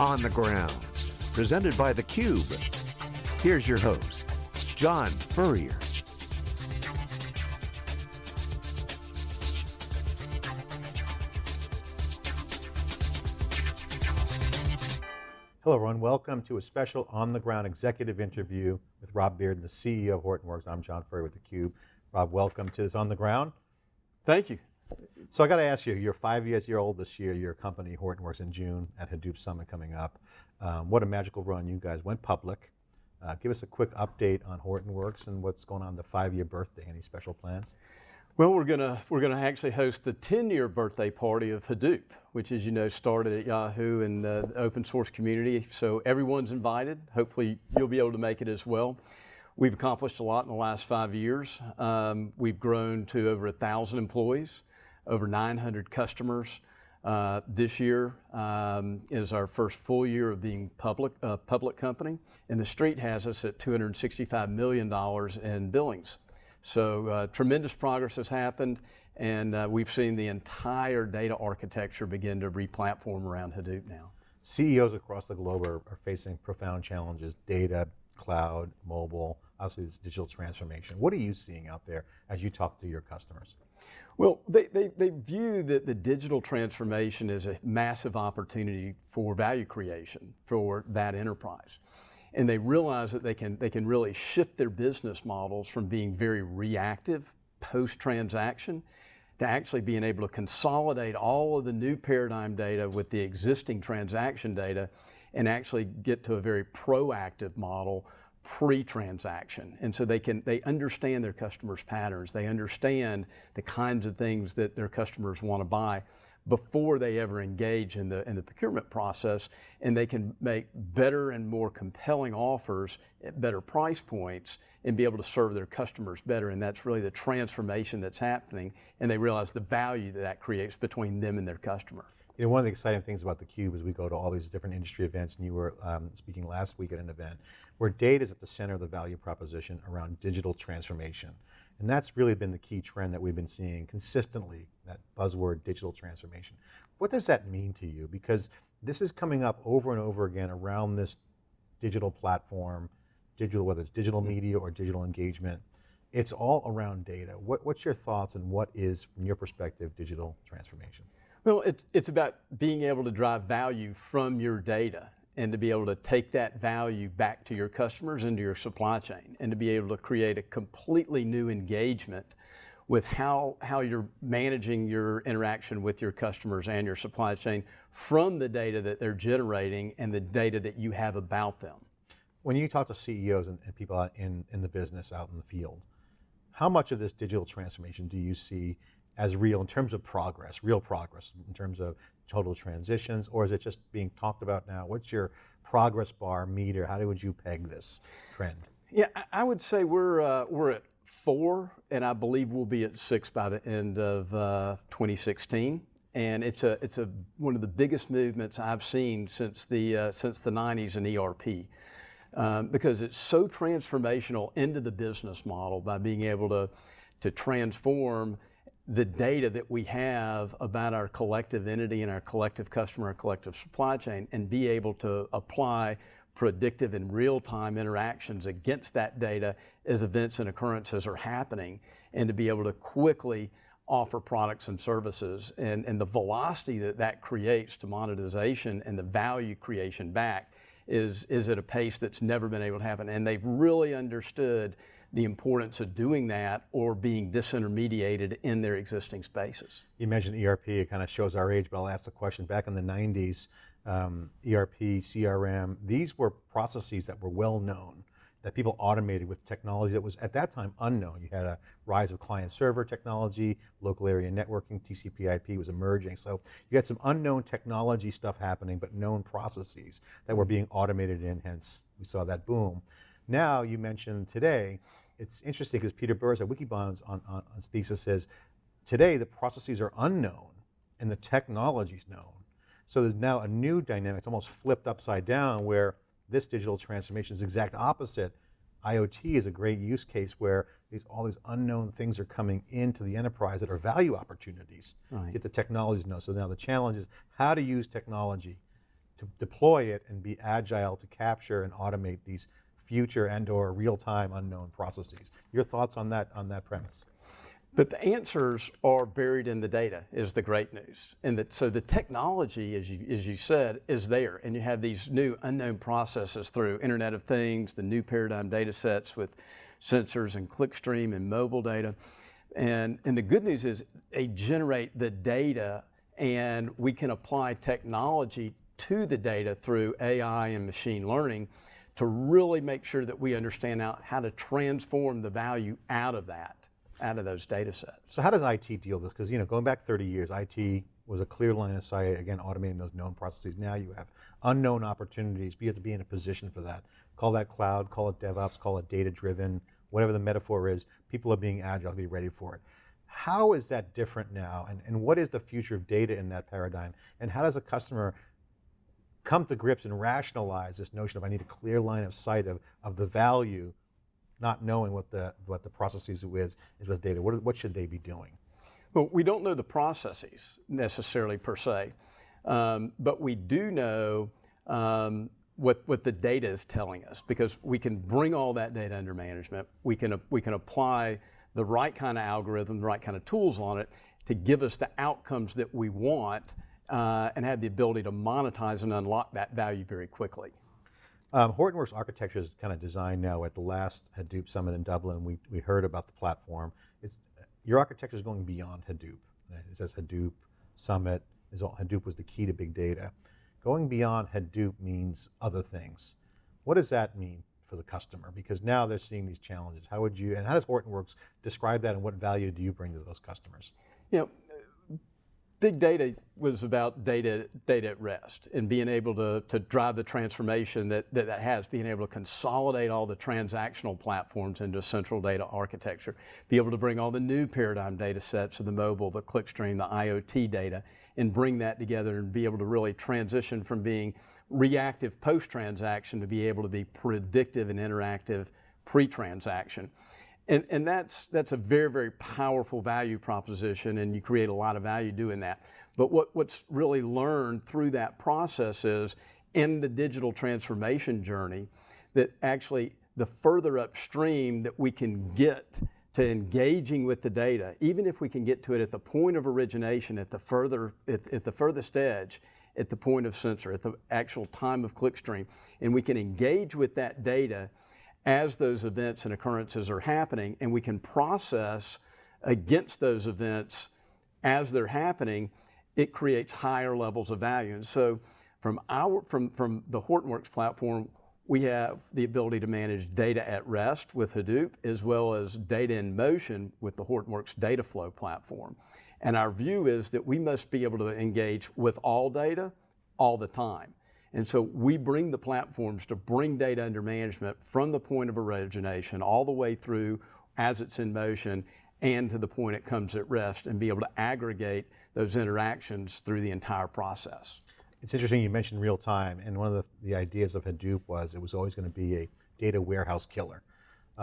On the Ground, presented by theCUBE. Here's your host, John Furrier. Hello everyone, welcome to a special on the ground executive interview with Rob Bearden, the CEO of Hortonworks. I'm John Furrier with theCUBE. Rob, welcome to this on the ground. Thank you. So I got to ask you, you're five years year old this year, your company Hortonworks in June at Hadoop Summit coming up. Um, what a magical run, you guys went public. Uh, give us a quick update on Hortonworks and what's going on the five year birthday, any special plans? Well, we're gonna we're gonna actually host the 10-year birthday party of Hadoop, which, as you know, started at Yahoo and the open source community. So everyone's invited. Hopefully, you'll be able to make it as well. We've accomplished a lot in the last five years. Um, we've grown to over a thousand employees, over 900 customers. Uh, this year um, is our first full year of being public uh, public company, and the street has us at 265 million dollars in billings. So uh, tremendous progress has happened, and uh, we've seen the entire data architecture begin to replatform around Hadoop now. CEOs across the globe are, are facing profound challenges, data, cloud, mobile, obviously this digital transformation. What are you seeing out there as you talk to your customers? Well, they, they, they view that the digital transformation is a massive opportunity for value creation for that enterprise. And they realize that they can, they can really shift their business models from being very reactive post-transaction to actually being able to consolidate all of the new paradigm data with the existing transaction data and actually get to a very proactive model pre-transaction. And so they can, they understand their customers' patterns. They understand the kinds of things that their customers want to buy before they ever engage in the, in the procurement process, and they can make better and more compelling offers at better price points and be able to serve their customers better. And that's really the transformation that's happening, and they realize the value that that creates between them and their customer. You know, one of the exciting things about theCUBE is we go to all these different industry events, and you were um, speaking last week at an event, where data is at the center of the value proposition around digital transformation. And that's really been the key trend that we've been seeing consistently, that buzzword digital transformation. What does that mean to you? Because this is coming up over and over again around this digital platform, digital, whether it's digital mm-hmm. media or digital engagement, it's all around data. What, what's your thoughts and what is, from your perspective, digital transformation? Well, it's, it's about being able to drive value from your data and to be able to take that value back to your customers into your supply chain and to be able to create a completely new engagement with how, how you're managing your interaction with your customers and your supply chain from the data that they're generating and the data that you have about them. When you talk to CEOs and, and people in, in the business out in the field, how much of this digital transformation do you see as real in terms of progress, real progress, in terms of total transitions, or is it just being talked about now? What's your progress bar meter? How would you peg this trend? Yeah, I would say we're, uh, we're at four, and I believe we'll be at six by the end of uh, 2016. And it's a it's a one of the biggest movements I've seen since the uh, since the 90s in ERP. Um, because it's so transformational into the business model by being able to, to transform the data that we have about our collective entity and our collective customer, our collective supply chain, and be able to apply predictive and real-time interactions against that data as events and occurrences are happening, and to be able to quickly offer products and services. And, and the velocity that that creates to monetization and the value creation back is, is at a pace that's never been able to happen. And they've really understood the importance of doing that or being disintermediated in their existing spaces. You mentioned ERP, it kind of shows our age, but I'll ask the question. Back in the 90s, um, ERP, CRM, these were processes that were well known, that people automated with technology that was at that time unknown. You had a rise of client server technology, local area networking, TCP IP was emerging. So you had some unknown technology stuff happening, but known processes that were being automated in, hence we saw that boom. Now you mentioned today, it's interesting because Peter Burris at Wikibon's on, on, on thesis says, today the processes are unknown and the technology is known. So there's now a new dynamic, it's almost flipped upside down where this digital transformation is exact opposite. IoT is a great use case where these, all these unknown things are coming into the enterprise that are value opportunities. Right. Get the technologies know. So now the challenge is how to use technology to deploy it and be agile to capture and automate these future and or real-time unknown processes. Your thoughts on that, on that premise? But the answers are buried in the data is the great news. And that, so the technology, as you, as you said, is there. And you have these new unknown processes through Internet of Things, the new paradigm data sets with sensors and clickstream and mobile data. And, and the good news is they generate the data and we can apply technology to the data through AI and machine learning to really make sure that we understand now how to transform the value out of that out of those data sets. So how does IT deal with this? Because you know, going back 30 years, IT was a clear line of sight, again, automating those known processes. Now you have unknown opportunities, but you have to be in a position for that. Call that cloud, call it DevOps, call it data-driven, whatever the metaphor is, people are being agile, be ready for it. How is that different now? And, and what is the future of data in that paradigm? And how does a customer come to grips and rationalize this notion of I need a clear line of sight of, of the value not knowing what the, what the processes is, is with data. What, what should they be doing? Well, we don't know the processes necessarily per se, um, but we do know um, what, what the data is telling us because we can bring all that data under management. We can, we can apply the right kind of algorithm, the right kind of tools on it to give us the outcomes that we want uh, and have the ability to monetize and unlock that value very quickly. Um, Hortonworks architecture is kind of designed now at the last Hadoop Summit in Dublin. We, we heard about the platform. It's, your architecture is going beyond Hadoop. It says Hadoop Summit, is all, Hadoop was the key to big data. Going beyond Hadoop means other things. What does that mean for the customer? Because now they're seeing these challenges. How would you, and how does Hortonworks describe that and what value do you bring to those customers? You know, big data was about data, data at rest and being able to, to drive the transformation that, that that has, being able to consolidate all the transactional platforms into a central data architecture, be able to bring all the new paradigm data sets of the mobile, the clickstream, the IoT data, and bring that together and be able to really transition from being reactive post-transaction to be able to be predictive and interactive pre-transaction. And, and that's, that's a very, very powerful value proposition and you create a lot of value doing that. But what, what's really learned through that process is in the digital transformation journey that actually the further upstream that we can get to engaging with the data, even if we can get to it at the point of origination, at the further, at, at the furthest edge, at the point of sensor, at the actual time of clickstream, and we can engage with that data as those events and occurrences are happening, and we can process against those events as they're happening, it creates higher levels of value. And so from, our, from, from the Hortonworks platform, we have the ability to manage data at rest with Hadoop, as well as data in motion with the Hortonworks data flow platform. And our view is that we must be able to engage with all data all the time. And so we bring the platforms to bring data under management from the point of origination all the way through as it's in motion and to the point it comes at rest and be able to aggregate those interactions through the entire process. It's interesting you mentioned real time and one of the, the ideas of Hadoop was it was always going to be a data warehouse killer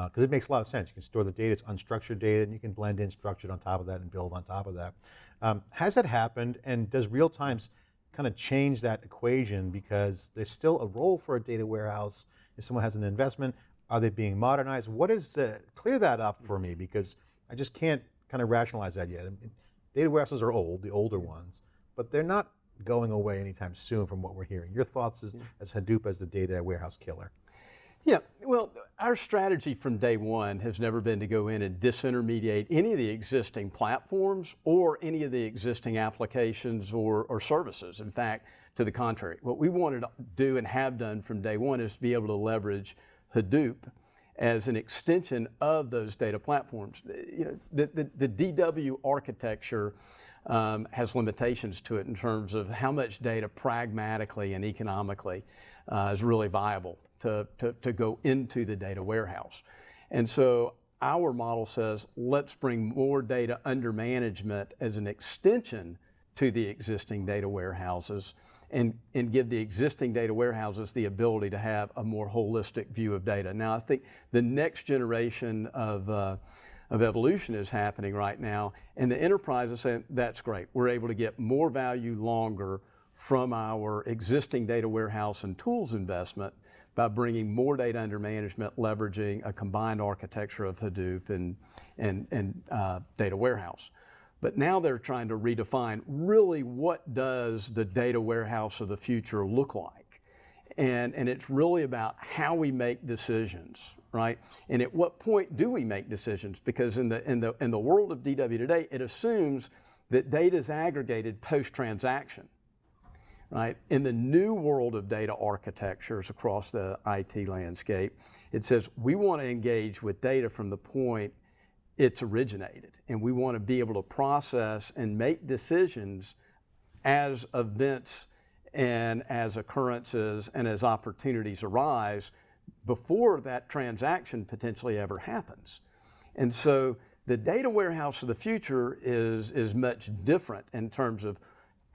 because uh, it makes a lot of sense. You can store the data, it's unstructured data, and you can blend in structured on top of that and build on top of that. Um, has that happened and does real times kind of change that equation because there's still a role for a data warehouse. If someone has an investment, are they being modernized? What is the, clear that up for me because I just can't kind of rationalize that yet. data warehouses are old, the older ones, but they're not going away anytime soon from what we're hearing. Your thoughts as, as Hadoop as the data warehouse killer? Yeah, well, our strategy from day one has never been to go in and disintermediate any of the existing platforms or any of the existing applications or, or services. In fact, to the contrary, what we wanted to do and have done from day one is to be able to leverage Hadoop as an extension of those data platforms. You know, the, the, the DW architecture um, has limitations to it in terms of how much data pragmatically and economically uh, is really viable to, to, to go into the data warehouse. And so our model says, let's bring more data under management as an extension to the existing data warehouses and, and give the existing data warehouses the ability to have a more holistic view of data. Now, I think the next generation of, uh, of evolution is happening right now, and the enterprise is saying, that's great. We're able to get more value longer from our existing data warehouse and tools investment by bringing more data under management, leveraging a combined architecture of Hadoop and, and, and uh, data warehouse. But now they're trying to redefine really what does the data warehouse of the future look like? And, and it's really about how we make decisions, right? And at what point do we make decisions? Because in the, in the, in the world of DW today, it assumes that data is aggregated post-transaction right? In the new world of data architectures across the IT landscape, it says we want to engage with data from the point it's originated, and we want to be able to process and make decisions as events and as occurrences and as opportunities arise before that transaction potentially ever happens. And so the data warehouse of the future is, is much different in terms of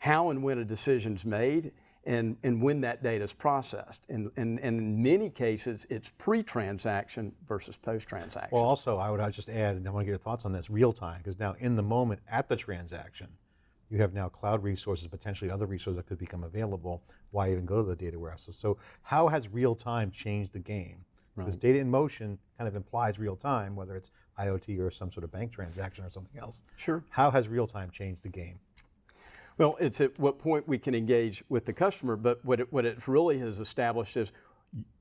how and when a decision is made and, and when that data is processed. And, and, and in many cases, it's pre-transaction versus post-transaction. Well, also, I would just add, and I want to get your thoughts on this, real time, because now in the moment at the transaction, you have now cloud resources, potentially other resources that could become available. Why even go to the data warehouses? So how has real time changed the game? Right. Because data in motion kind of implies real time, whether it's IoT or some sort of bank transaction or something else. Sure. How has real time changed the game? Well, it's at what point we can engage with the customer, but what it, what it really has established is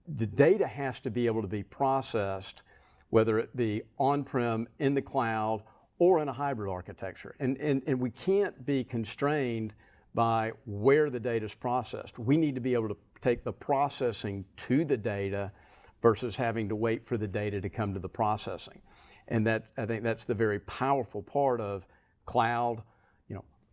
the data has to be able to be processed, whether it be on-prem, in the cloud, or in a hybrid architecture. And, and, and we can't be constrained by where the data is processed. We need to be able to take the processing to the data versus having to wait for the data to come to the processing. And that, I think that's the very powerful part of cloud,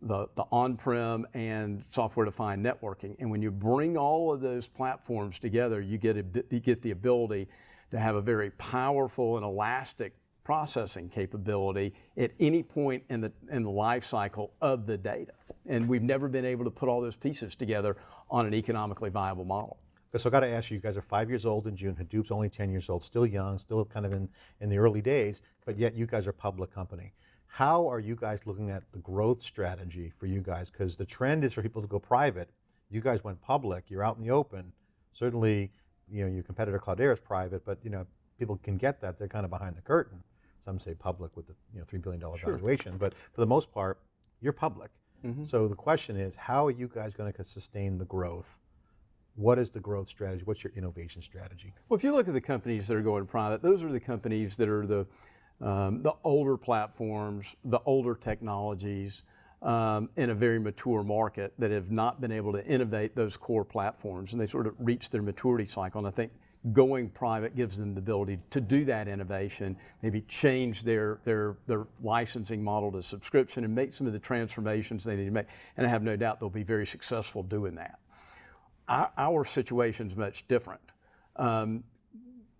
the, the on-prem and software-defined networking. And when you bring all of those platforms together, you get, a, you get the ability to have a very powerful and elastic processing capability at any point in the, in the life cycle of the data. And we've never been able to put all those pieces together on an economically viable model. So I got to ask you, you guys are five years old in June, Hadoop's only 10 years old, still young, still kind of in, in the early days, but yet you guys are a public company. How are you guys looking at the growth strategy for you guys? Because the trend is for people to go private. You guys went public, you're out in the open. Certainly, you know, your competitor Cloudera is private, but you know, people can get that. They're kind of behind the curtain. Some say public with the you know, $3 billion sure. valuation, but for the most part, you're public. Mm -hmm. So the question is, how are you guys going to sustain the growth? What is the growth strategy? What's your innovation strategy? Well, if you look at the companies that are going private, those are the companies that are the um, the older platforms, the older technologies um, in a very mature market that have not been able to innovate those core platforms and they sort of reach their maturity cycle. And I think going private gives them the ability to do that innovation, maybe change their, their, their licensing model to subscription and make some of the transformations they need to make. And I have no doubt they'll be very successful doing that. Our, our situation is much different. Um,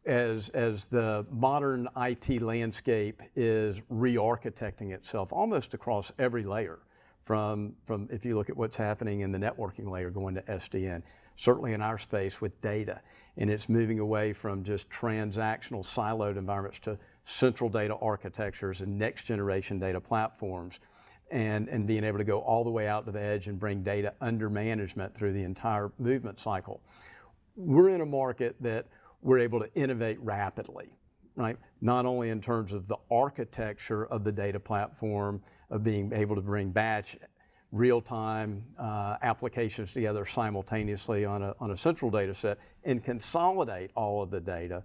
as, as the modern IT landscape is re-architecting itself almost across every layer from, from if you look at what's happening in the networking layer going to SDN, certainly in our space with data. And it's moving away from just transactional siloed environments to central data architectures and next generation data platforms and, and being able to go all the way out to the edge and bring data under management through the entire movement cycle. We're in a market that we're able to innovate rapidly, right? Not only in terms of the architecture of the data platform, of being able to bring batch real-time uh, applications together simultaneously on a, on a central data set and consolidate all of the data,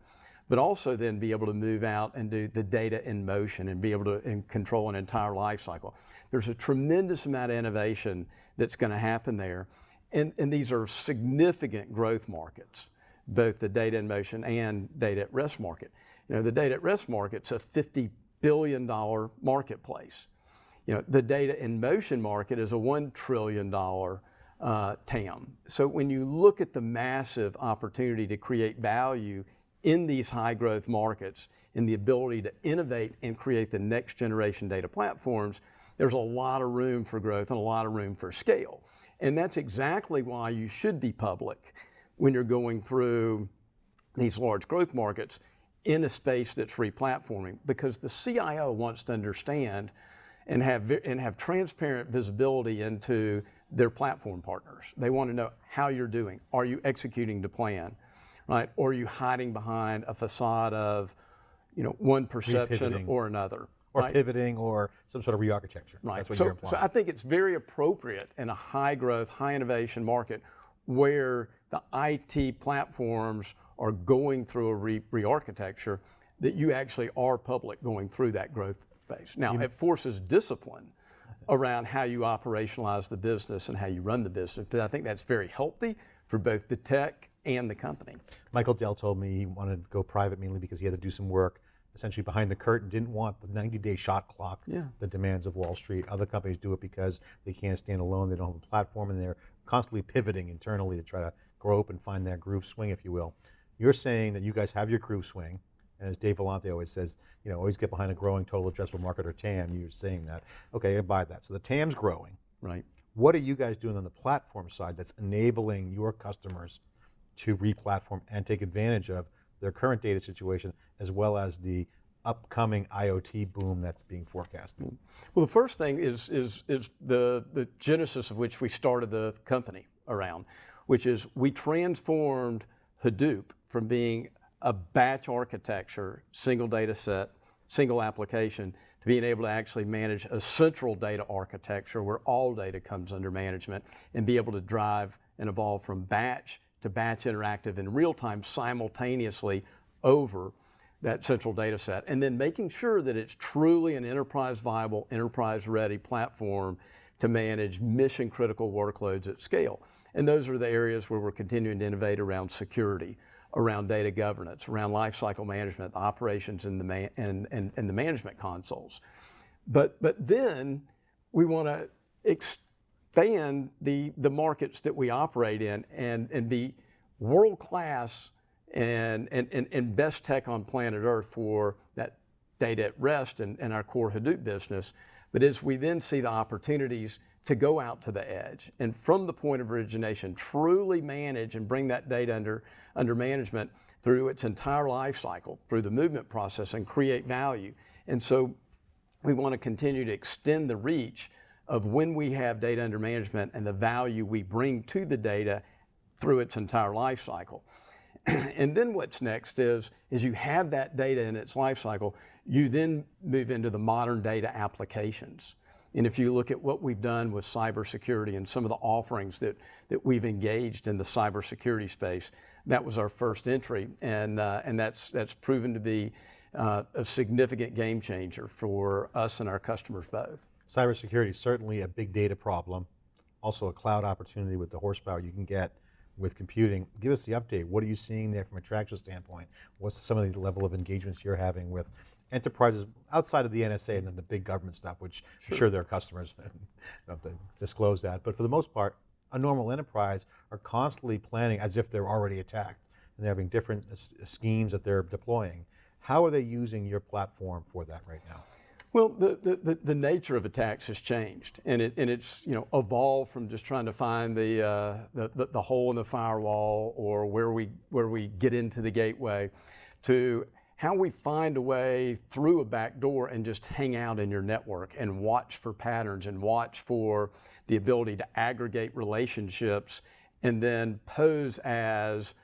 but also then be able to move out and do the data in motion and be able to control an entire life cycle. There's a tremendous amount of innovation that's going to happen there, and, and these are significant growth markets both the data in motion and data at rest market. You know, the data at rest market's a $50 billion marketplace. You know, the data in motion market is a $1 trillion uh, TAM. So when you look at the massive opportunity to create value in these high growth markets and the ability to innovate and create the next generation data platforms, there's a lot of room for growth and a lot of room for scale. And that's exactly why you should be public when you're going through these large growth markets in a space that's replatforming because the CIO wants to understand and have, and have transparent visibility into their platform partners. They want to know how you're doing. Are you executing the plan, right? Or are you hiding behind a facade of, you know, one perception or another? Or right? pivoting or some sort of re-architecture. Right. That's what so, you're implying. so I think it's very appropriate in a high growth, high innovation market where the IT platforms are going through a re- re-architecture that you actually are public going through that growth phase. Now, it forces discipline around how you operationalize the business and how you run the business, but I think that's very healthy for both the tech and the company. Michael Dell told me he wanted to go private mainly because he had to do some work essentially behind the curtain, didn't want the 90 day shot clock, Yeah. the demands of Wall Street. Other companies do it because they can't stand alone, they don't have a platform, and they're constantly pivoting internally to try to grow up and find that groove swing, if you will. You're saying that you guys have your groove swing, and as Dave Vellante always says, you know, always get behind a growing total addressable market or TAM. You're saying that. Okay, I buy that. So the TAM's growing. Right. What are you guys doing on the platform side that's enabling your customers to re-platform and take advantage of their current data situation as well as the upcoming IoT boom that's being forecasted? Well, the first thing is, is, is the, the genesis of which we started the company around, which is we transformed Hadoop from being a batch architecture, single data set, single application, to being able to actually manage a central data architecture where all data comes under management and be able to drive and evolve from batch to batch interactive in real time simultaneously over that central data set, and then making sure that it's truly an enterprise viable, enterprise ready platform to manage mission critical workloads at scale. And those are the areas where we're continuing to innovate around security, around data governance, around lifecycle management, the operations and the, and, and, and the management consoles. But, but then we want to expand the, the markets that we operate in and, and be world class and, and, and, and best tech on planet Earth for that data at rest and, and our core Hadoop business. But as we then see the opportunities to go out to the edge and from the point of origination, truly manage and bring that data under, under management through its entire life cycle, through the movement process and create value. And so we want to continue to extend the reach of when we have data under management and the value we bring to the data through its entire life cycle. and then what's next is, is you have that data in its life cycle, you then move into the modern data applications. And if you look at what we've done with cybersecurity and some of the offerings that, that we've engaged in the cybersecurity space, that was our first entry, and, uh, and that's, that's proven to be uh, a significant game changer for us and our customers both. Cybersecurity is certainly a big data problem, also a cloud opportunity with the horsepower you can get with computing. Give us the update. What are you seeing there from a traction standpoint? What's some of the level of engagements you're having with enterprises outside of the NSA and then the big government stuff, which sure. I'm sure their customers don't have to disclose that. But for the most part, a normal enterprise are constantly planning as if they're already attacked and they're having different schemes that they're deploying. How are they using your platform for that right now? Well, the, the, the, nature of attacks has changed, and, it, and it's you know evolved from just trying to find the, uh, the, the, hole in the firewall or where we, where we get into the gateway to how we find a way through a back door and just hang out in your network and watch for patterns and watch for the ability to aggregate relationships and then pose as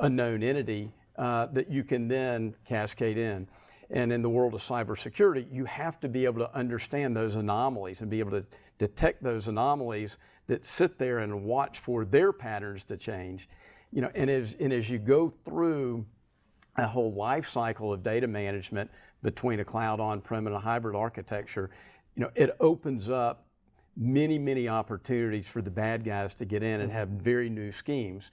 a known entity uh, that you can then cascade in. And in the world of cybersecurity, you have to be able to understand those anomalies and be able to detect those anomalies that sit there and watch for their patterns to change. You know, and as, and as you go through a whole life cycle of data management between a cloud on-prem and a hybrid architecture, you know, it opens up many, many opportunities for the bad guys to get in and have very new schemes.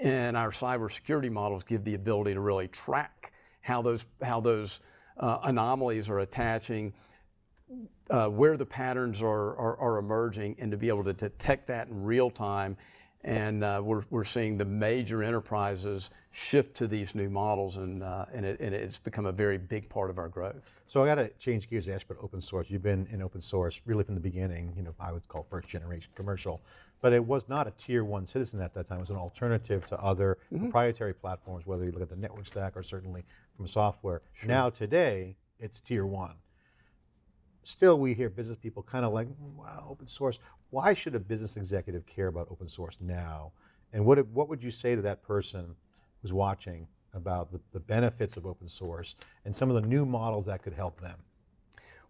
And our cybersecurity models give the ability to really track how those, how those uh, anomalies are attaching, uh, where the patterns are, are, are, emerging, and to be able to detect that in real time. And uh, we're, we're seeing the major enterprises shift to these new models, and, uh, and, it, and, it's become a very big part of our growth. So I got to change gears, ask about open source. You've been in open source really from the beginning, you know, I would call first generation commercial but it was not a tier one citizen at that time. It was an alternative to other mm -hmm. proprietary platforms, whether you look at the network stack or certainly from software. Sure. Now today, it's tier one. Still, we hear business people kind of like, "Mm, wow, open source. Why should a business executive care about open source now? And what, what would you say to that person who's watching about the, the benefits of open source and some of the new models that could help them?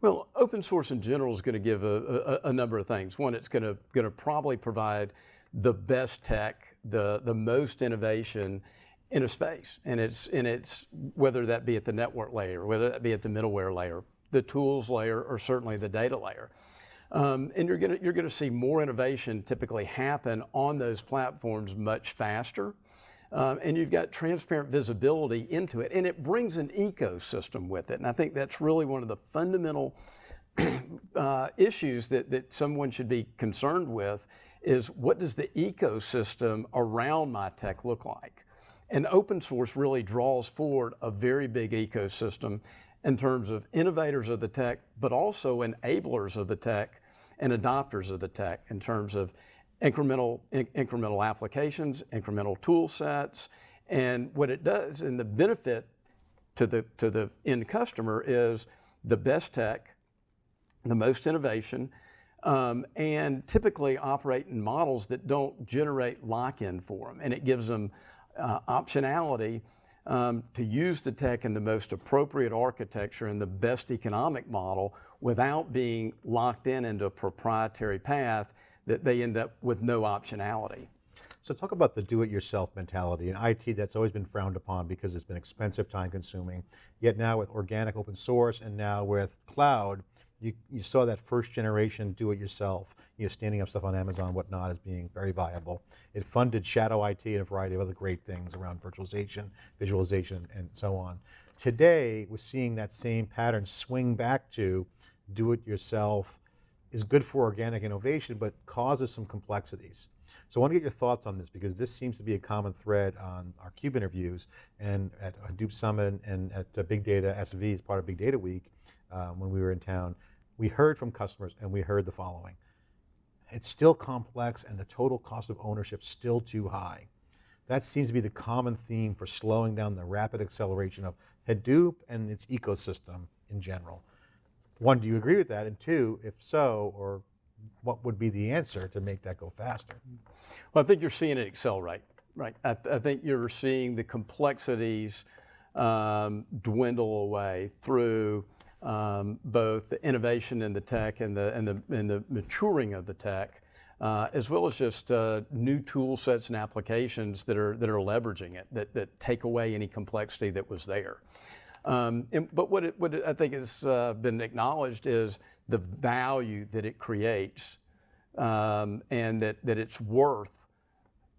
Well, open source in general is going to give a, a, a number of things. One, it's going to, going to probably provide the best tech, the, the most innovation in a space. And it's, and it's, whether that be at the network layer, whether that be at the middleware layer, the tools layer, or certainly the data layer. Um, and you're going you're gonna see more innovation typically happen on those platforms much faster. Um, and you've got transparent visibility into it, and it brings an ecosystem with it. And I think that's really one of the fundamental uh, issues that, that someone should be concerned with is what does the ecosystem around my tech look like? And open source really draws forward a very big ecosystem in terms of innovators of the tech, but also enablers of the tech and adopters of the tech in terms of incremental, in, incremental applications, incremental tool sets, and what it does, and the benefit to the, to the end customer is the best tech, the most innovation, um, and typically operate in models that don't generate lock-in for them, and it gives them uh, optionality um, to use the tech in the most appropriate architecture and the best economic model without being locked in into a proprietary path that they end up with no optionality. So talk about the do-it-yourself mentality. In IT, that's always been frowned upon because it's been expensive, time-consuming. Yet now with organic open source and now with cloud, you, you saw that first generation do-it-yourself, you know, standing up stuff on Amazon, whatnot, as being very viable. It funded shadow IT and a variety of other great things around virtualization, visualization, and so on. Today, we're seeing that same pattern swing back to do-it-yourself is good for organic innovation, but causes some complexities. So I want to get your thoughts on this because this seems to be a common thread on our CUBE interviews and at Hadoop Summit and at uh, Big Data SV as part of Big Data Week um, when we were in town. We heard from customers and we heard the following. It's still complex and the total cost of ownership still too high. That seems to be the common theme for slowing down the rapid acceleration of Hadoop and its ecosystem in general. One, do you agree with that? And two, if so, or what would be the answer to make that go faster? Well, I think you're seeing it accelerate, right? I, th I think you're seeing the complexities um, dwindle away through um, both the innovation in the tech and the, and the, and the maturing of the tech, uh, as well as just uh, new tool sets and applications that are, that are leveraging it, that, that take away any complexity that was there. Um, and, but what, it, what I think has uh, been acknowledged is the value that it creates um, and that, that it's worth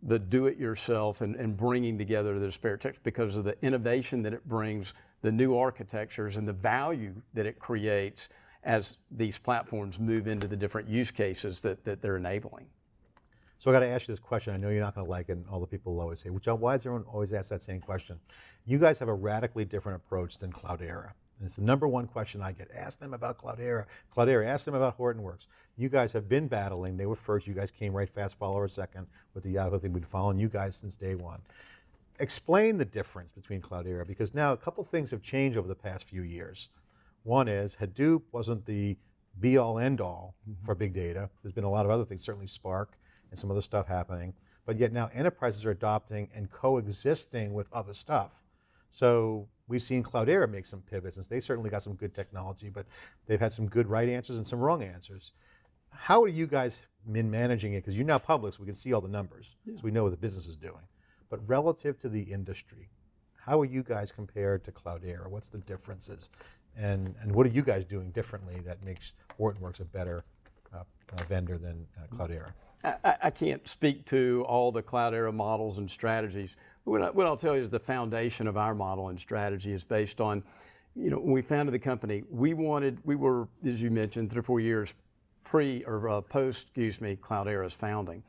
the do-it-yourself and, and bringing together the disparate tech because of the innovation that it brings, the new architectures and the value that it creates as these platforms move into the different use cases that, that they're enabling. So I got to ask you this question. I know you're not going to like it, and all the people will always say, well, John, why does everyone always ask that same question? You guys have a radically different approach than Cloudera. And it's the number one question I get. Ask them about Cloudera. Cloudera, ask them about Hortonworks. You guys have been battling. They were first. You guys came right fast follower second with the Yahoo thing. We've been following you guys since day one. Explain the difference between Cloudera, because now a couple things have changed over the past few years. One is Hadoop wasn't the be all end all mm -hmm. for big data. There's been a lot of other things, certainly Spark, and some other stuff happening. But yet now enterprises are adopting and coexisting with other stuff. So we've seen Cloudera make some pivots, and they certainly got some good technology, but they've had some good right answers and some wrong answers. How are you guys been managing it? Because you're now public, so we can see all the numbers, yeah. so we know what the business is doing. But relative to the industry, how are you guys compared to Cloudera? What's the differences? And, and what are you guys doing differently that makes Hortonworks a better uh, uh, vendor than uh, Cloudera? I, I, can't speak to all the Cloudera models and strategies. What, I, what I'll tell you is the foundation of our model and strategy is based on, you know, when we founded the company, we wanted, we were, as you mentioned, three or four years pre or uh, post, excuse me, cloud Cloudera's founding.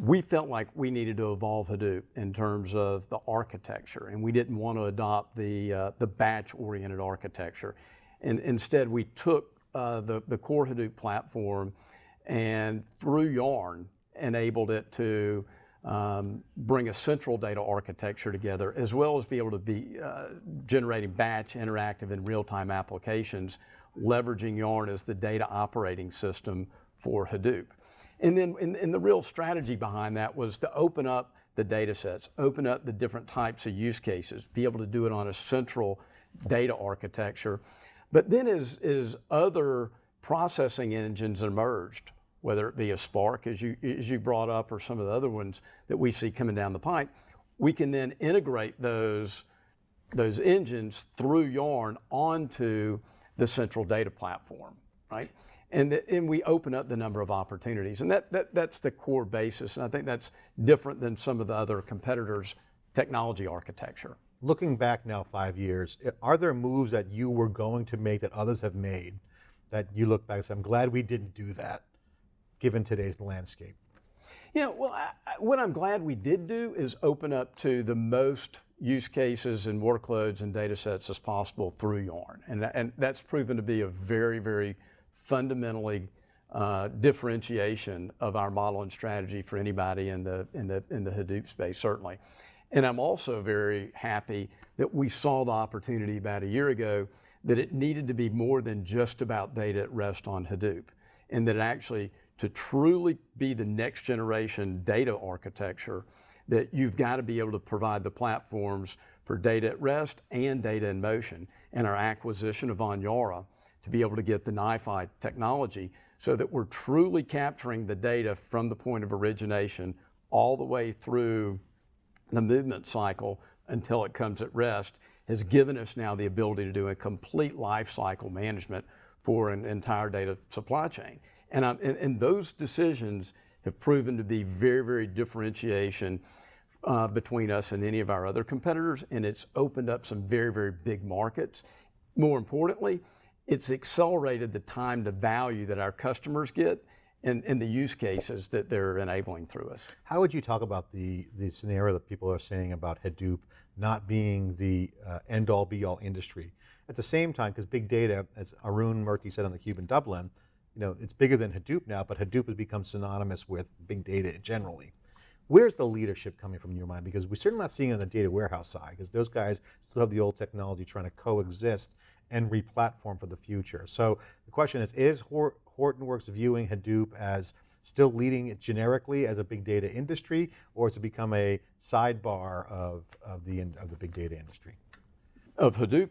We felt like we needed to evolve Hadoop in terms of the architecture, and we didn't want to adopt the, uh, the batch-oriented architecture. And instead, we took uh, the, the core Hadoop platform and through Yarn enabled it to um, bring a central data architecture together as well as be able to be uh, generating batch, interactive, and real-time applications leveraging Yarn as the data operating system for Hadoop. And then and, and the real strategy behind that was to open up the data sets, open up the different types of use cases, be able to do it on a central data architecture. But then as, as other processing engines emerged, whether it be a Spark, as you, as you brought up, or some of the other ones that we see coming down the pipe, we can then integrate those, those engines through Yarn onto the central data platform, right? And, the, and we open up the number of opportunities. And that, that, that's the core basis. And I think that's different than some of the other competitors' technology architecture. Looking back now five years, are there moves that you were going to make that others have made that you look back and say, I'm glad we didn't do that, given today's landscape? Yeah, well, I, what I'm glad we did do is open up to the most use cases and workloads and data sets as possible through Yarn. And, and that's proven to be a very, very fundamentally uh, differentiation of our model and strategy for anybody in the, in, the, in the Hadoop space, certainly. And I'm also very happy that we saw the opportunity about a year ago that it needed to be more than just about data at rest on Hadoop, and that actually to truly be the next generation data architecture, that you've got to be able to provide the platforms for data at rest and data in motion. And our acquisition of Onyara to be able to get the NiFi technology so that we're truly capturing the data from the point of origination all the way through the movement cycle until it comes at rest has given us now the ability to do a complete life cycle management for an entire data supply chain. And, and, and, those decisions have proven to be very, very differentiation uh, between us and any of our other competitors, and it's opened up some very, very big markets. More importantly, it's accelerated the time to value that our customers get and, and the use cases that they're enabling through us. How would you talk about the, the scenario that people are saying about Hadoop not being the uh, end all be all industry? At the same time, because big data, as Arun Murthy said on the Cube in Dublin, you know, it's bigger than Hadoop now, but Hadoop has become synonymous with big data generally. Where's the leadership coming from in your mind? Because we're certainly not seeing it on the data warehouse side, because those guys still have the old technology trying to coexist and replatform for the future. So the question is, is Hortonworks viewing Hadoop as still leading it generically as a big data industry, or has it become a sidebar of, of, the, of the big data industry? Of Hadoop,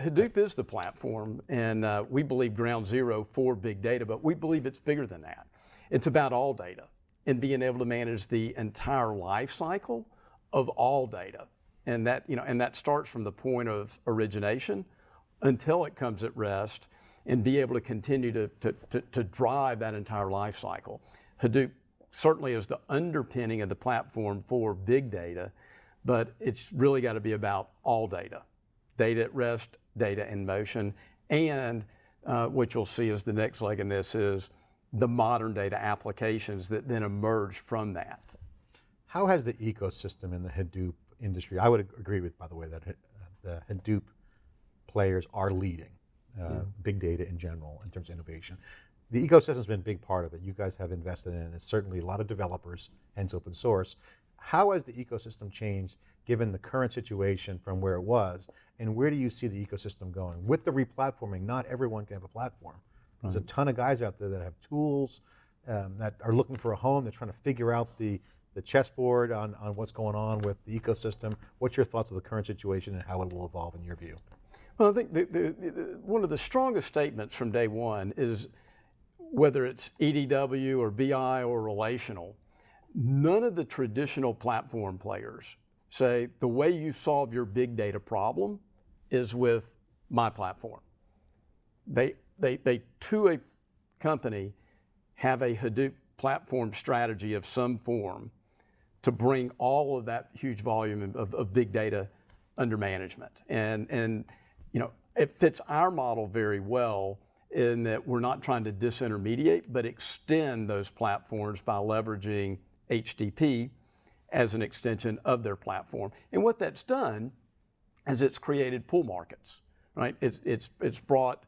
Hadoop is the platform, and uh, we believe ground zero for big data, but we believe it's bigger than that. It's about all data and being able to manage the entire life cycle of all data. And that, you know, and that starts from the point of origination until it comes at rest and be able to continue to, to, to, to drive that entire life cycle. Hadoop certainly is the underpinning of the platform for big data, but it's really got to be about all data. Data at rest, data in motion, and uh, what you'll see is the next leg in this is the modern data applications that then emerge from that. How has the ecosystem in the Hadoop industry, I would agree with, by the way, that uh, the Hadoop players are leading yeah. big data in general in terms of innovation. The ecosystem has been a big part of it. You guys have invested in it. It's certainly a lot of developers, hence open source. How has the ecosystem changed given the current situation from where it was? And where do you see the ecosystem going? With the replatforming, not everyone can have a platform. There's a ton of guys out there that have tools, um, that are looking for a home, they're trying to figure out the, the chessboard on, on what's going on with the ecosystem. What's your thoughts of the current situation and how it will evolve in your view? Well, I think the, the, the, one of the strongest statements from day one is whether it's EDW or BI or relational, none of the traditional platform players say the way you solve your big data problem is with my platform. They, they, they to a company, have a Hadoop platform strategy of some form to bring all of that huge volume of, of big data under management. And, and you know, it fits our model very well in that we're not trying to disintermediate, but extend those platforms by leveraging HDP as an extension of their platform. And what that's done is it's created pool markets, right? It's, it's, it's brought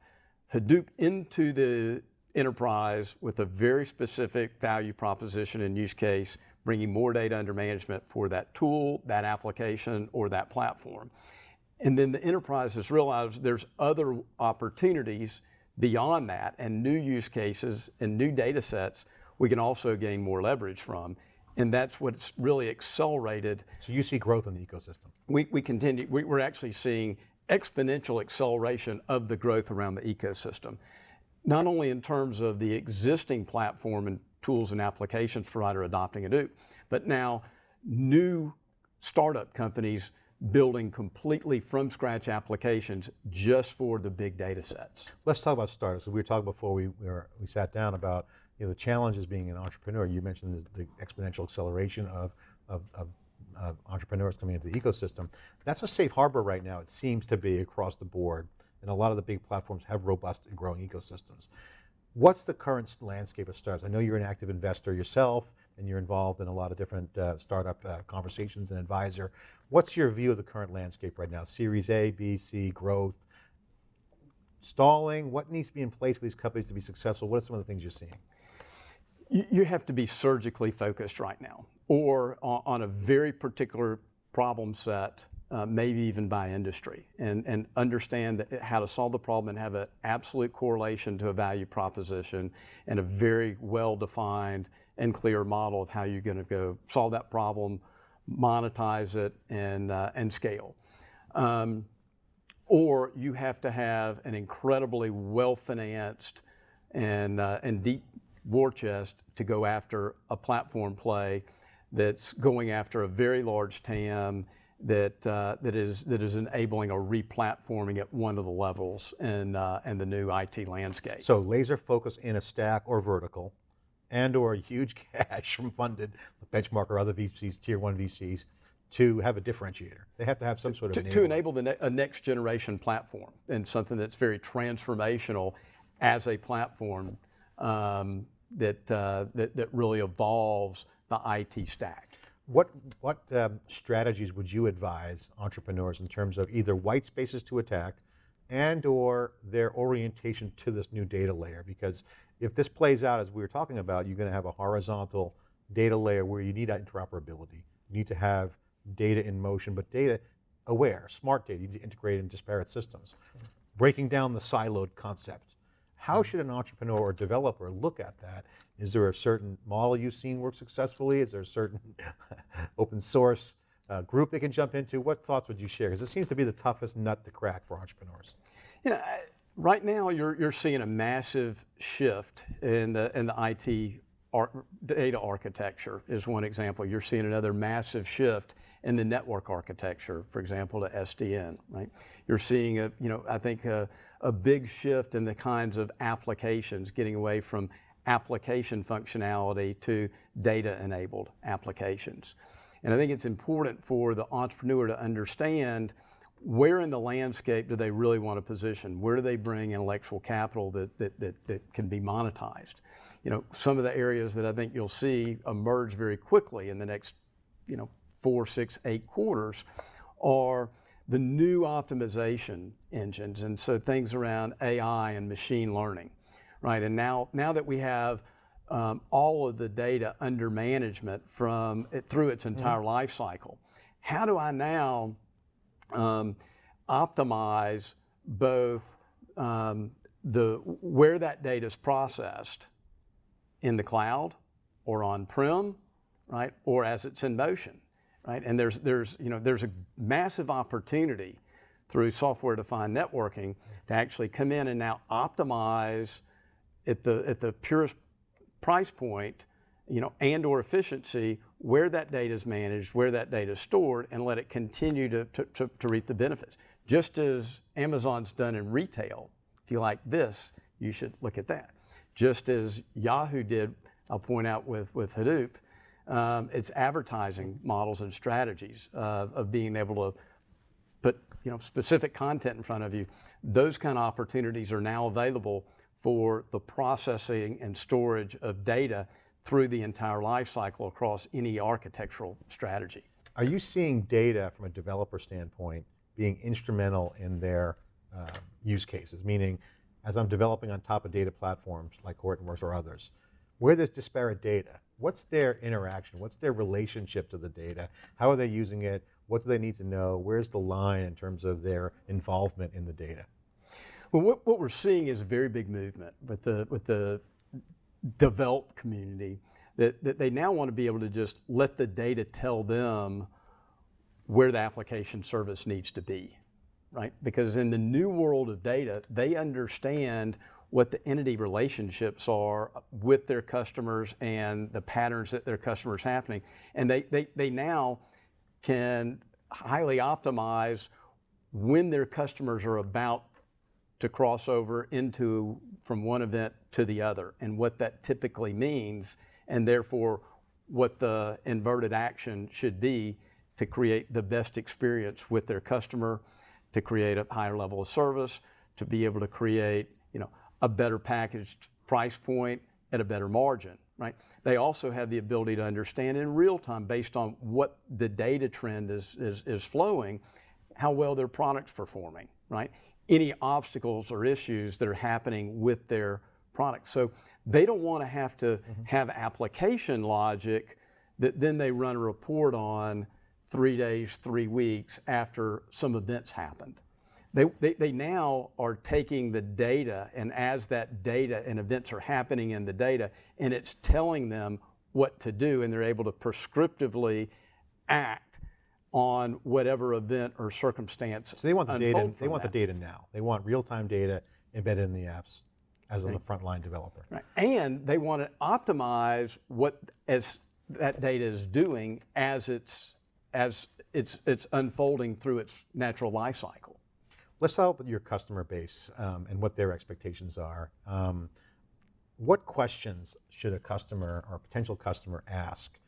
Hadoop into the enterprise with a very specific value proposition and use case, bringing more data under management for that tool, that application, or that platform. And then the enterprises realize there's other opportunities beyond that and new use cases and new data sets we can also gain more leverage from. And that's what's really accelerated. So you see growth in the ecosystem? We, we continue, we, we're actually seeing exponential acceleration of the growth around the ecosystem. Not only in terms of the existing platform and tools and applications provider adopting Hadoop, but now new startup companies building completely from scratch applications just for the big data sets. Let's talk about startups. We were talking before we, we, were, we sat down about you know, the challenges being an entrepreneur. You mentioned the, the exponential acceleration of, of, of, of, entrepreneurs coming into the ecosystem. That's a safe harbor right now, it seems to be across the board. And a lot of the big platforms have robust and growing ecosystems. What's the current landscape of startups? I know you're an active investor yourself, and you're involved in a lot of different uh, startup uh, conversations and advisor. What's your view of the current landscape right now? Series A, B, C, growth, stalling? What needs to be in place for these companies to be successful? What are some of the things you're seeing? You have to be surgically focused right now, or on a very particular problem set uh, maybe even by industry, and, and understand that, how to solve the problem and have an absolute correlation to a value proposition and a very well-defined and clear model of how you're going to go solve that problem, monetize it, and, uh, and scale. Um, or you have to have an incredibly well-financed and, uh, and deep war chest to go after a platform play that's going after a very large TAM that, uh, that, is, that is enabling a replatforming at one of the levels in, in the new IT landscape. So laser focus in a stack or vertical, and or huge cash from funded benchmark or other VCs, tier one VCs, to have a differentiator. They have to have some sort of to, to enable the ne a next generation platform and something that's very transformational as a platform um, that, uh, that, that really evolves the IT stack. What, what um, strategies would you advise entrepreneurs in terms of either white spaces to attack and or their orientation to this new data layer? Because if this plays out as we were talking about, you're going to have a horizontal data layer where you need that interoperability. You need to have data in motion, but data aware, smart data, you need to integrate in disparate systems. Breaking down the siloed concept. How should an entrepreneur or developer look at that is there a certain model you've seen work successfully? Is there a certain open source uh, group they can jump into? What thoughts would you share? Because it seems to be the toughest nut to crack for entrepreneurs. You know, right now you're, you're seeing a massive shift in the, in the IT ar data architecture is one example. You're seeing another massive shift in the network architecture, for example, to SDN, right? You're seeing a, you know, I think a, a big shift in the kinds of applications, getting away from application functionality to data-enabled applications. And I think it's important for the entrepreneur to understand where in the landscape do they really want to position? Where do they bring intellectual capital that, that, that, that can be monetized? You know, some of the areas that I think you'll see emerge very quickly in the next, you know, four, six, eight quarters are the new optimization engines. And so things around AI and machine learning right? And now, now that we have um, all of the data under management from it, through its entire mm. life cycle, how do I now um, optimize both um, the where that data is processed in the cloud or on-prem, right, or as it's in motion, right? And there's there's you know there's a massive opportunity through software-defined networking to actually come in and now optimize at the, at the purest price point, you know, and or efficiency, where that data is managed, where that data is stored, and let it continue to, to, to, to reap the benefits. Just as Amazon's done in retail, if you like this, you should look at that. Just as Yahoo did, I'll point out with, with Hadoop, um, it's advertising models and strategies of being able to put you know, specific content in front of you. Those kind of opportunities are now available for the processing and storage of data through the entire life cycle across any architectural strategy. Are you seeing data from a developer standpoint being instrumental in their uh, use cases? Meaning, as I'm developing on top of data platforms like Hortonworks or others, where there's disparate data, what's their interaction? What's their relationship to the data? How are they using it? What do they need to know? Where's the line in terms of their involvement in the data? Well, what, what we're seeing is a very big movement with the with the developed community that, that they now want to be able to just let the data tell them where the application service needs to be, right? Because in the new world of data, they understand what the entity relationships are with their customers and the patterns that their customers happening. And they, they, they now can highly optimize when their customers are about to cross over into from one event to the other and what that typically means and therefore what the inverted action should be to create the best experience with their customer, to create a higher level of service, to be able to create, you know, a better packaged price point at a better margin, right? They also have the ability to understand in real time based on what the data trend is, is, is flowing, how well their product's performing, right? Any obstacles or issues that are happening with their product. So they don't want to have to mm-hmm. have application logic that then they run a report on three days, three weeks after some events happened. They, they, they, now are taking the data, and as that data and events are happening in the data, and it's telling them what to do, and they're able to prescriptively act on whatever event or circumstance. So they want the data. They want that. the data now. They want real-time data embedded in the apps as right. a frontline developer. Right. And they want to optimize what as that data is doing as it's as it's it's unfolding through its natural life cycle. Let's talk about your customer base um, and what their expectations are. Um, what questions should a customer or a potential customer ask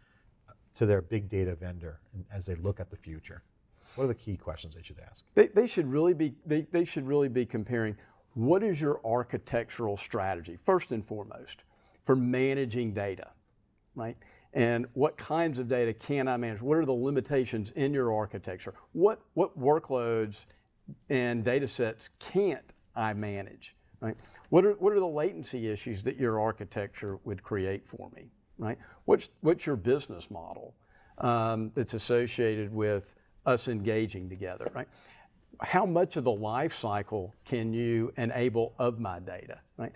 to their big data vendor as they look at the future? What are the key questions they should ask? They, they should really be they, they should really be comparing what is your architectural strategy first and foremost for managing data, right? And what kinds of data can I manage? What are the limitations in your architecture? What what workloads and data sets can't I manage, right? What are, what are the latency issues that your architecture would create for me, right? What's, what's your business model um, that's associated with us engaging together, right? How much of the life cycle can you enable of my data, right?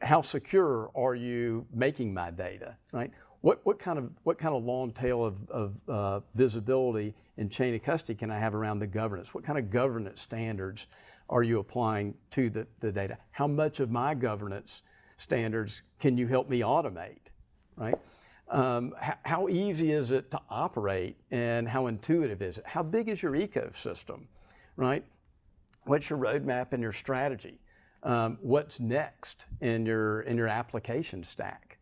How secure are you making my data, right? What, what, kind of, what kind of long tail of, of uh, visibility and chain of custody can I have around the governance? What kind of governance standards are you applying to the, the data? How much of my governance standards can you help me automate, right? Um, how, easy is it to operate and how intuitive is it? How big is your ecosystem, right? What's your roadmap and your strategy? Um, what's next in your, in your application stack?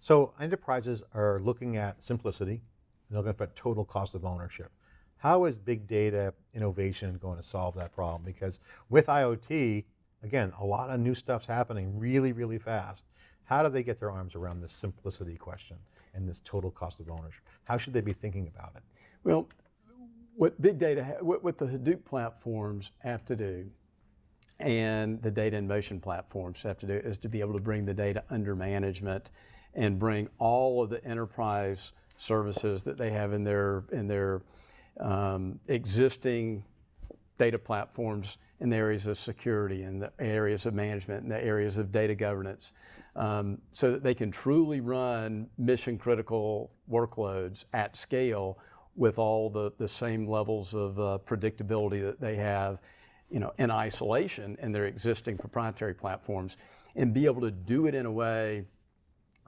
So enterprises are looking at simplicity, they're looking at total cost of ownership. How is big data innovation going to solve that problem? Because with IoT, again, a lot of new stuff's happening really, really fast. How do they get their arms around this simplicity question and this total cost of ownership? How should they be thinking about it? Well, what big data, what, what the Hadoop platforms have to do and the data in motion platforms have to do is to be able to bring the data under management and bring all of the enterprise services that they have in their in their um, existing data platforms in the areas of security in the areas of management in the areas of data governance um, so that they can truly run mission critical workloads at scale with all the, the same levels of uh, predictability that they have you know, in isolation in their existing proprietary platforms and be able to do it in a way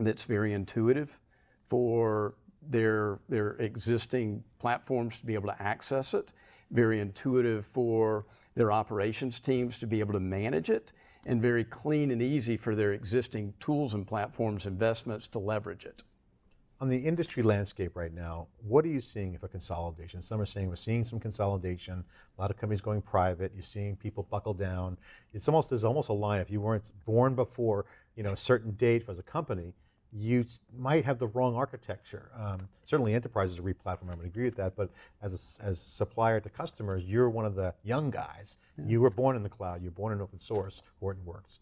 that's very intuitive for their, their existing platforms to be able to access it, very intuitive for their operations teams to be able to manage it, and very clean and easy for their existing tools and platforms investments to leverage it. On the industry landscape right now, what are you seeing for consolidation? Some are saying we're seeing some consolidation, a lot of companies going private, you're seeing people buckle down. It's almost, there's almost a line, if you weren't born before you know, a certain date as a company, you might have the wrong architecture. Um, certainly enterprises re-platform, I would agree with that, but as a as supplier to customers, you're one of the young guys. Yeah. You were born in the cloud, you're born in open source, Hortonworks.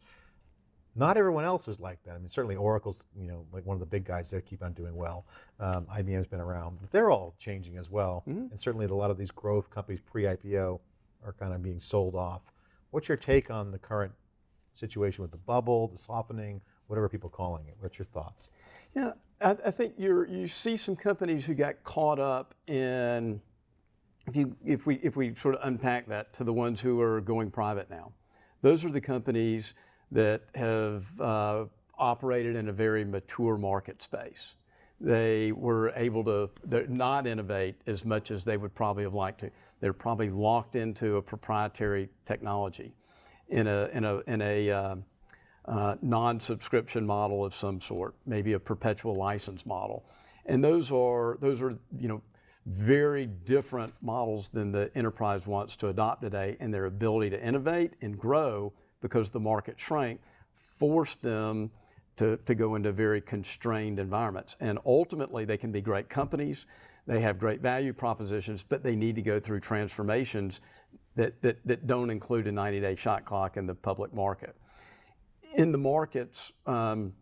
Not everyone else is like that. I mean, certainly Oracle's, you know, like one of the big guys they keep on doing well. Um, IBM's been around, but they're all changing as well. Mm -hmm. And certainly a lot of these growth companies pre-IPO are kind of being sold off. What's your take on the current situation with the bubble, the softening, whatever people calling it? What's your thoughts? Yeah, I, I think you you see some companies who got caught up in if you if we if we sort of unpack that to the ones who are going private now, those are the companies that have uh, operated in a very mature market space. They were able to not innovate as much as they would probably have liked to. They're probably locked into a proprietary technology in a in a in a uh, uh, non-subscription model of some sort, maybe a perpetual license model, and those are those are you know very different models than the enterprise wants to adopt today, and their ability to innovate and grow because the market shrank forced them to, to go into very constrained environments. And ultimately, they can be great companies, they have great value propositions, but they need to go through transformations that, that, that don't include a 90 day shot clock in the public market. In the markets um,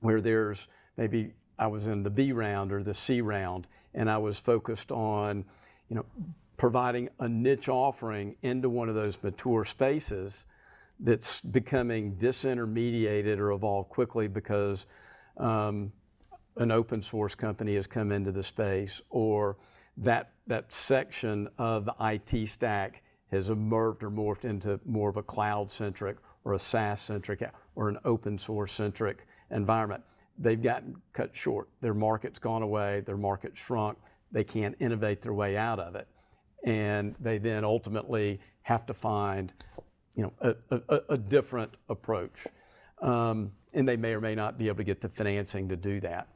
where there's maybe I was in the B round or the C round, and I was focused on, you know, providing a niche offering into one of those mature spaces that's becoming disintermediated or evolved quickly because um, an open source company has come into the space or that, that section of the IT stack has emerged or morphed into more of a cloud centric or a SaaS centric or an open source centric environment. They've gotten cut short. Their market's gone away, their market shrunk, they can't innovate their way out of it. And they then ultimately have to find you know, a, a, a different approach. Um, and they may or may not be able to get the financing to do that.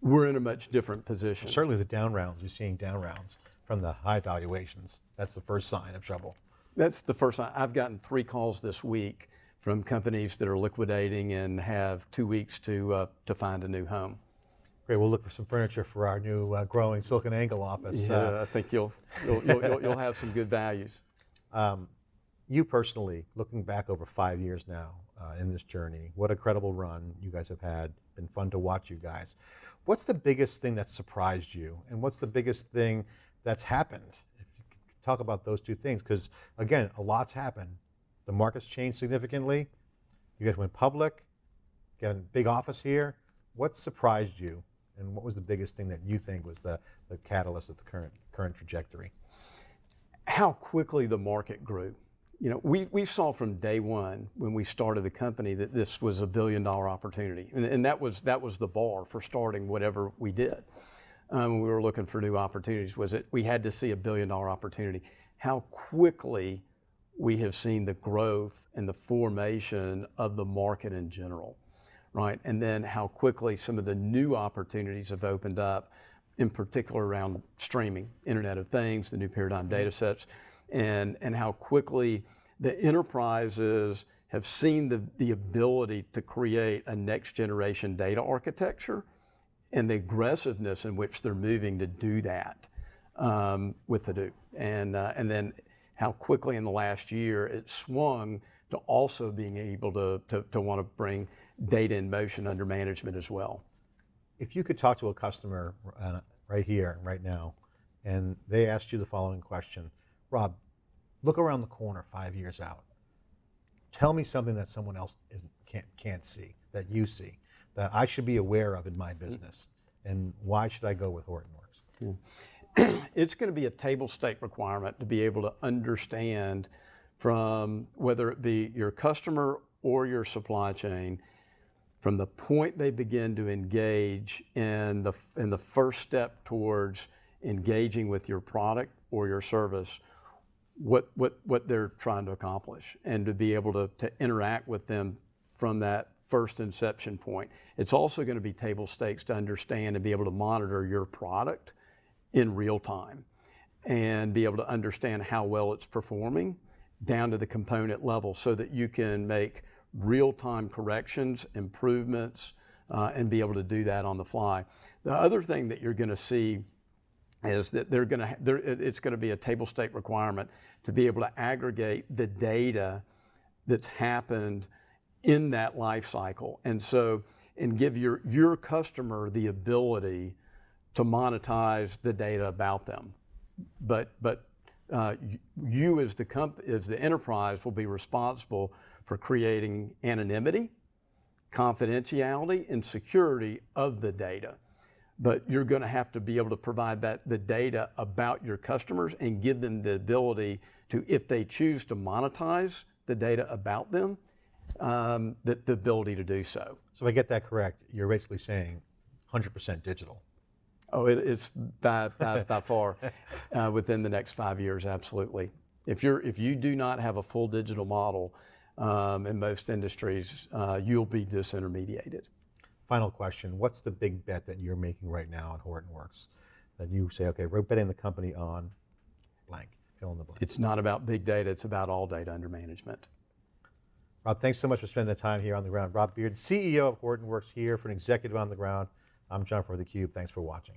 We're in a much different position. Certainly the down rounds, you're seeing down rounds from the high valuations. That's the first sign of trouble. That's the first. I've gotten three calls this week from companies that are liquidating and have two weeks to, uh, to find a new home. Great. We'll look for some furniture for our new uh, growing SiliconANGLE office. Yeah, uh, I think you'll, you'll, you'll, you'll, have some good values. Um, you personally, looking back over five years now uh, in this journey, what a credible run you guys have had. Been fun to watch you guys. What's the biggest thing that surprised you, and what's the biggest thing that's happened? Talk about those two things, because again, a lot's happened. The market's changed significantly. You guys went public, got a big office here. What surprised you, and what was the biggest thing that you think was the, the catalyst of the current current trajectory? How quickly the market grew you know, we, we saw from day one when we started the company that this was a billion dollar opportunity. And, and that, was, that was the bar for starting whatever we did. Um, we were looking for new opportunities was that we had to see a billion dollar opportunity. How quickly we have seen the growth and the formation of the market in general, right? And then how quickly some of the new opportunities have opened up, in particular around streaming, Internet of Things, the new paradigm data sets and, and how quickly the enterprises have seen the, the ability to create a next generation data architecture and the aggressiveness in which they're moving to do that um, with Hadoop. And, uh, and then how quickly in the last year it swung to also being able to, to, to want to bring data in motion under management as well. If you could talk to a customer uh, right here, right now, and they asked you the following question, Rob, look around the corner five years out. Tell me something that someone else can't, can't see, that you see, that I should be aware of in my business. And why should I go with Hortonworks? It's going to be a table stake requirement to be able to understand from whether it be your customer or your supply chain, from the point they begin to engage in the, in the first step towards engaging with your product or your service, what, what, what they're trying to accomplish and to be able to, to interact with them from that first inception point. It's also going to be table stakes to understand and be able to monitor your product in real time and be able to understand how well it's performing down to the component level so that you can make real-time corrections, improvements, uh, and be able to do that on the fly. The other thing that you're going to see is that they're going to it's going to be a table stake requirement to be able to aggregate the data that's happened in that life cycle and so and give your your customer the ability to monetize the data about them but but uh, you as the comp- as the enterprise will be responsible for creating anonymity, confidentiality, and security of the data. But you're going to have to be able to provide that the data about your customers and give them the ability to, if they choose to monetize the data about them, um, the, the ability to do so. So if I get that correct, you're basically saying 100% digital. Oh, it, it's by, by, by far uh, within the next five years, absolutely. If you're if you do not have a full digital model um, in most industries, uh, you'll be disintermediated. Final question, what's the big bet that you're making right now at Hortonworks? That you say, okay, we're betting the company on blank, fill in the blank. It's not about big data; it's about all data under management. Rob, thanks so much for spending the time here on the ground. Rob Bearden, CEO of Hortonworks here Furrier an executive on the ground. I'm John for theCUBE, thanks for watching.